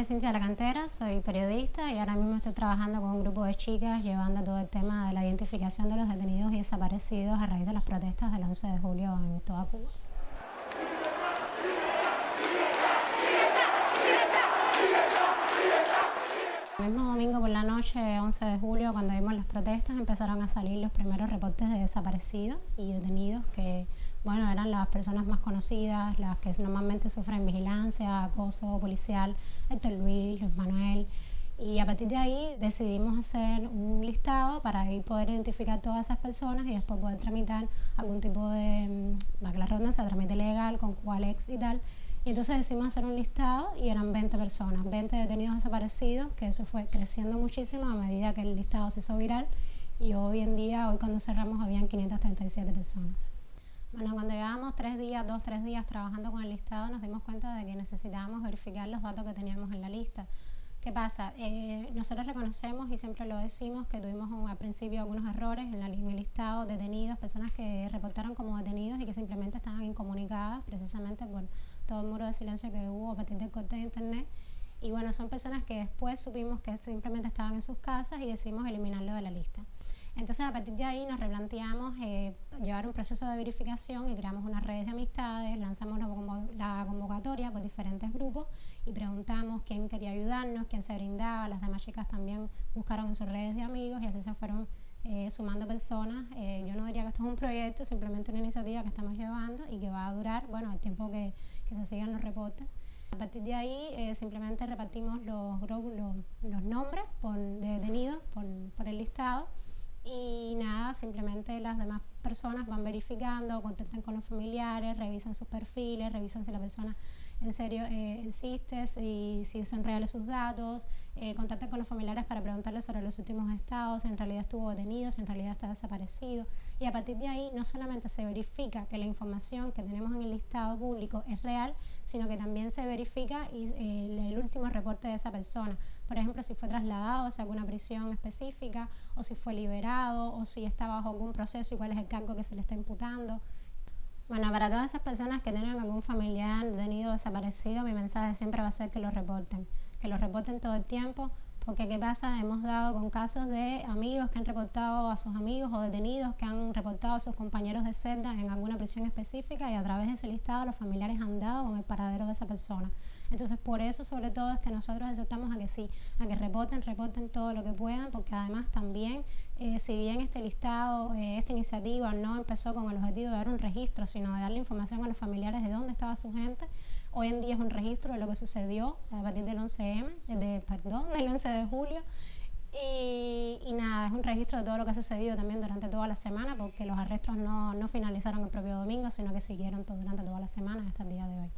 nombre es Cintia la Cantera, soy periodista y ahora mismo estoy trabajando con un grupo de chicas llevando todo el tema de la identificación de los detenidos y desaparecidos a raíz de las protestas del 11 de julio en toda Cuba. El mismo domingo por la noche, 11 de julio, cuando vimos las protestas, empezaron a salir los primeros reportes de desaparecidos y detenidos que, bueno, eran las personas más conocidas, las que normalmente sufren vigilancia, acoso policial, Héctor Luis, Luis Manuel. Y a partir de ahí decidimos hacer un listado para poder identificar todas esas personas y después poder tramitar algún tipo de, va mm, la redundancia, trámite legal con Cualex y tal, y entonces decidimos hacer un listado y eran 20 personas, 20 detenidos desaparecidos, que eso fue creciendo muchísimo a medida que el listado se hizo viral y hoy en día, hoy cuando cerramos, habían 537 personas. Bueno, cuando llevábamos tres días, dos, tres días trabajando con el listado, nos dimos cuenta de que necesitábamos verificar los datos que teníamos en la lista. ¿Qué pasa? Eh, nosotros reconocemos y siempre lo decimos que tuvimos al principio algunos errores en, en, el listado detenidos, personas que reportaron como detenidos y que simplemente estaban incomunicadas precisamente por todo el muro de silencio que hubo a partir del corte de internet. Y bueno, son personas que después supimos que simplemente estaban en sus casas y decidimos eliminarlo de la lista. Entonces a partir de ahí nos replanteamos eh, llevar un proceso de verificación y creamos unas redes de amistades, lanzamos la, convocatoria por diferentes grupos y preguntamos quién quería ayudarnos, quién se brindaba, las demás chicas también buscaron en sus redes de amigos y así se fueron eh, sumando personas. Eh, yo no diría que esto es un proyecto, simplemente una iniciativa que estamos llevando y que va a durar, bueno, el tiempo que, que se sigan los reportes. A partir de ahí simplemente repartimos los, los, los nombres por, de detenidos por, por, el listado simplemente las demás personas van verificando, contactan con los familiares, revisan sus perfiles, revisan si la persona en serio eh, insiste, si, si son reales sus datos, eh, contacta con los familiares para preguntarles sobre los últimos estados, en realidad estuvo detenido, si en realidad está desaparecido. Y a partir de ahí no solamente se verifica que la información que tenemos en el listado público es real, sino que también se verifica eh, el último reporte de esa persona. Por ejemplo, si fue trasladado a alguna prisión específica, o si fue liberado, o si está bajo algún proceso y cuál es el cargo que se le está imputando. Bueno, para todas esas personas que tienen algún familiar detenido desaparecido, mi mensaje siempre va a ser que lo reporten que lo reporten todo el tiempo, porque ¿qué pasa? Hemos dado con casos de amigos que han reportado a sus amigos o detenidos que han reportado a sus compañeros de celda en alguna prisión específica y a través de ese listado los familiares han dado con el paradero de esa persona. Entonces, por eso, sobre todo, es que nosotros exhortamos a que sí, a que reporten, reporten todo lo que puedan, porque además también, eh, si bien este listado, eh, esta iniciativa no empezó con el objetivo de dar un registro, sino de darle información a los familiares de dónde estaba su gente, Hoy en día es un registro de lo que sucedió a partir del 11M, de, perdón, del 11 de julio. Y, y, nada, es un registro de todo lo que ha sucedido también durante toda la semana, porque los arrestos no, no finalizaron el propio domingo, sino que siguieron todo, durante toda la semana hasta el día de hoy.